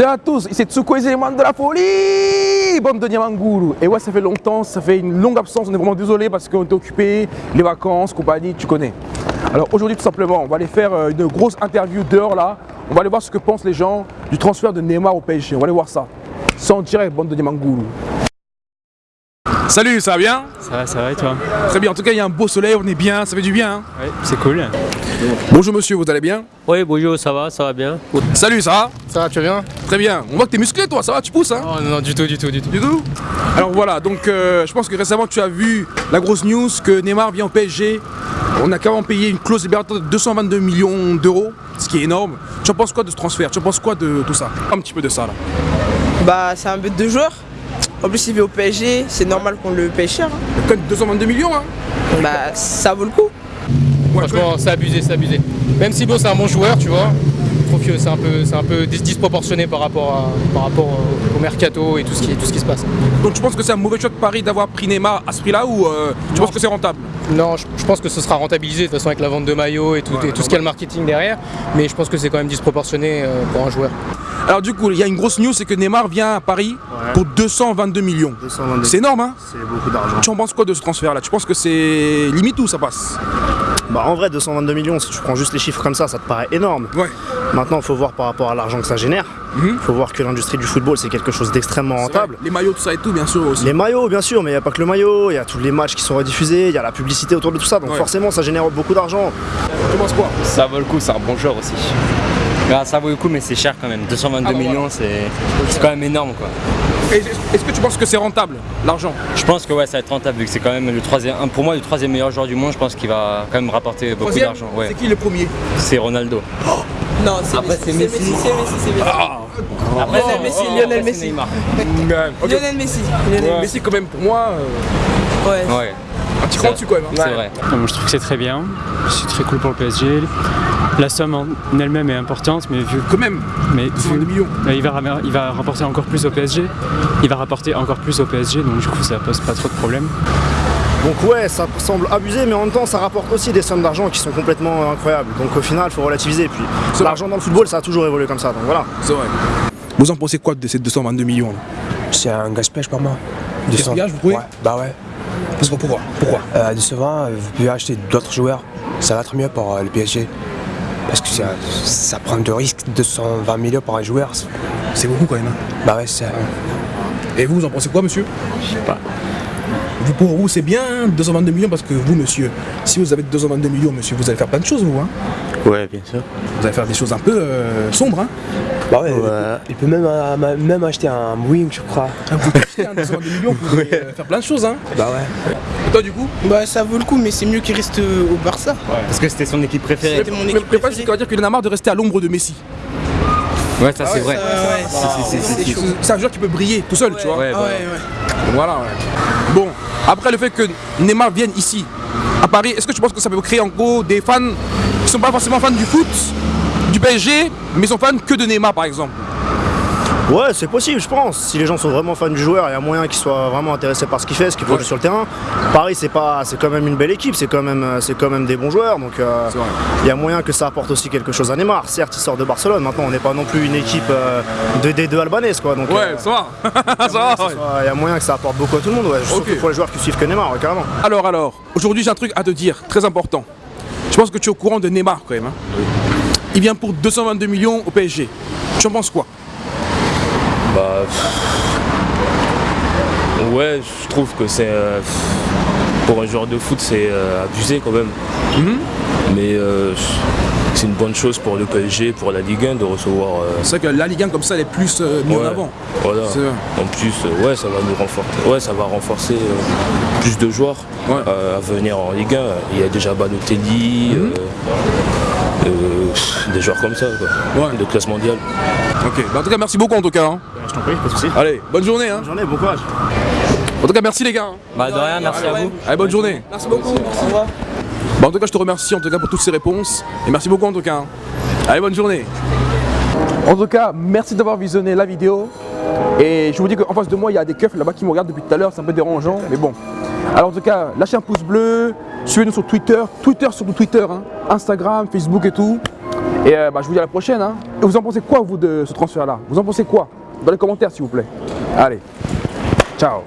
C'est à tous, c'est Tsuko et Zéman de la folie Bande de Niamanguru Et ouais, ça fait longtemps, ça fait une longue absence, on est vraiment désolé parce qu'on était occupé, les vacances, compagnie, tu connais. Alors aujourd'hui, tout simplement, on va aller faire euh, une grosse interview dehors là. On va aller voir ce que pensent les gens du transfert de Neymar au PSG. On va aller voir ça. C'est en direct, bande de Niamanguru. Salut, ça va bien Ça va, ça va et toi Très bien, en tout cas, il y a un beau soleil, on est bien, ça fait du bien. hein. Oui, c'est cool. Bonjour monsieur, vous allez bien Oui, bonjour, ça va, ça va bien. Salut, ça va Ça va, tu vas bien Très bien. On voit que t'es musclé toi, ça va, tu pousses hein Oh non, non, du tout, du tout, du tout. Du tout Alors voilà, donc euh, je pense que récemment tu as vu la grosse news que Neymar vient au PSG. On a carrément payé une clause libératoire de 222 millions d'euros, ce qui est énorme. Tu en penses quoi de ce transfert? Tu en penses quoi de tout ça? Un petit peu de ça là. Bah, c'est un but de joueur. En plus, il vit au PSG, c'est normal qu'on le paye cher. hein. Quand même 222 millions hein Bah, ça vaut le coup. Ouais, Franchement, c'est abusé, c'est abusé. Même si bon, c'est un bon joueur, tu vois. Je trouve que c'est un peu, c'est un peu dis- disproportionné par rapport, à, par rapport au, au mercato et tout ce qui, tout ce qui se passe. Donc tu penses que c'est un mauvais choix de Paris d'avoir pris Neymar à ce prix là ou euh, tu Non. penses que c'est rentable? Non, je, je pense que ce sera rentabilisé de toute façon avec la vente de maillots et tout, Ouais, et tout ce qu'il y a le marketing derrière. Mais je pense que c'est quand même disproportionné euh, pour un joueur. Alors du coup, il y a une grosse news, c'est que Neymar vient à Paris pour 222 millions. 222. C'est énorme hein C'est beaucoup d'argent. Tu en penses quoi de ce transfert là Tu penses que c'est limite ou ça passe? Bah en vrai 222 millions, si tu prends juste les chiffres comme ça, ça te paraît énorme. Ouais. Maintenant il faut voir par rapport à l'argent que ça génère. Il Mhm. faut voir que l'industrie du football c'est quelque chose d'extrêmement rentable. Les maillots, tout ça et tout, bien sûr aussi. Les maillots bien sûr, mais il n'y a pas que le maillot, il y a tous les matchs qui sont rediffusés, il y a la publicité autour de tout ça, donc Ouais. forcément ça génère beaucoup d'argent. Tu penses quoi? Ça vaut le coup, c'est un bon joueur aussi. Ça vaut le coup, mais c'est cher quand même. 222 Ah, bon, millions, c'est c'est quand même énorme quoi. Est-ce que tu penses que c'est rentable, l'argent? Je pense que ouais, ça va être rentable vu que c'est quand même le troisième, pour moi le troisième meilleur joueur du monde. Je pense qu'il va quand même rapporter beaucoup d'argent. Ouais, C'est qui le premier? C'est Ronaldo. Non, c'est Après, c'est Messi. C'est Messi, c'est Messi. Après, Lionel Messi, Lionel Messi. Neymar. Lionel Messi. Lionel Mais si quand même pour moi, euh, Ouais. Ouais, un petit cran dessus quand même. hein. c'est vrai. Je trouve que c'est très bien. C'est très cool pour le PSG. La somme en elle-même est importante, mais vu Quand même, mais 222 vu- millions. mais il, va, ram- il va rapporter encore plus au PSG. Il va rapporter encore plus au PSG, donc du coup ça pose pas trop de problème. Donc ouais, ça semble abusé, mais en même temps ça rapporte aussi des sommes d'argent qui sont complètement incroyables. Donc au final il faut relativiser. Puis l'argent dans le football ça a toujours évolué comme ça, donc voilà. C'est vrai. Vous en pensez quoi de ces 222 millions C'est un gaspillage pour moi. Gaspillage, vous trouvez? Ouais, bah ouais. Parce que pourquoi? Pourquoi? Euh, décevant, euh, vous pouvez acheter d'autres joueurs. Ça va être mieux pour euh, le PSG. Parce que ça, ça prend de risques, 220 millions pour un joueur. c'est- beaucoup quand même. hein. Bah ouais, c'est. Et vous, vous en pensez quoi, monsieur? Je sais pas. Vous, pour vous, c'est bien 222 millions parce que vous, monsieur, si vous avez 222 millions, monsieur, vous allez faire plein de choses, vous. Hein Ouais, bien sûr. vous allez faire des choses un peu euh, sombres. Hein Bah ouais, Ouais. il peut même, euh, même acheter un Boeing, je crois. Vous pouvez acheter un 222 millions, vous pouvez euh, faire plein de choses. Hein Bah ouais. Et toi, du coup? Bah, ça vaut le coup, mais c'est mieux qu'il reste au Barça. Parce que c'était son équipe préférée. C'était mon équipe c'est qu'on va dire qu'il en a marre de rester à l'ombre de Messi? Ouais, ça c'est vrai. Ouais, ouais. Si. C'est- C'est un joueur qui peut briller tout seul, tu vois. Ouais, Ah bah, ouais, ouais. Voilà, ouais. Bon, après le fait que Neymar vienne ici, à Paris, est-ce que tu penses que ça peut créer en gros des fans qui sont pas forcément fans du foot, du PSG, mais sont fans que de Neymar par exemple? Ouais, c'est possible, je pense. Si les gens sont vraiment fans du joueur, il y a moyen qu'ils soient vraiment intéressés par ce qu'il fait, ce qu'il produit Ouais. sur le terrain. Paris, c'est pas, c'est quand même une belle équipe, c'est quand même, c'est quand même des bons joueurs, donc euh, il y a moyen que ça apporte aussi quelque chose à Neymar. Certes, il sort de Barcelone. Maintenant, on n'est pas non plus une équipe euh, de D2 albanaise, quoi. Donc, Ouais, euh, ça va. ça il y a moyen va, que ça ouais. soit- il y a moyen que ça apporte beaucoup à tout le monde, ouais. Surtout pour les joueurs qui suivent que Neymar, ouais, carrément. Alors, alors, aujourd'hui j'ai un truc à te dire, très important. Je pense que tu es au courant de Neymar quand même. hein. Il vient pour 222 millions au PSG. Tu en penses quoi? Bah. pff. Ouais, je trouve que c'est. euh, Pour un joueur de foot, c'est euh, abusé quand même. Mhm. Mais euh, c'est une bonne chose pour le PSG, pour la Ligue 1 de recevoir. C'est vrai que la Ligue 1 comme ça elle est plus mise en avant. Voilà. En plus, ouais, ça va nous renforcer. Ouais, ça va renforcer plus de joueurs Ouais. à venir en Ligue 1. Il y a déjà Balotelli, Mhm. euh, euh, des joueurs comme ça, quoi, Ouais. de classe mondiale. Ok, Bah, en tout cas merci beaucoup en tout cas. hein. Je t'en prie, pas de soucis. Allez, bonne journée. Hein. Bonne journée, bon courage. En tout cas merci les gars. hein. Bah de rien, merci à vous. Allez, bonne journée. Merci beaucoup. Au revoir. Bah, en tout cas, je te remercie en tout cas pour toutes ces réponses. Et merci beaucoup en tout cas. hein. Allez, bonne journée. En tout cas, merci d'avoir visionné la vidéo. Et je vous dis qu'en face de moi, il y a des keufs là-bas qui me regardent depuis tout à l'heure. C'est un peu dérangeant, mais bon. Alors en tout cas, lâchez un pouce bleu. Suivez-nous sur Twitter. Twitter, surtout Twitter. hein. Instagram, Facebook et tout. Et euh, bah, je vous dis à la prochaine. hein. Et vous en pensez quoi, vous, de ce transfert-là? Vous en pensez quoi? Dans les commentaires, s'il vous plaît. Allez, ciao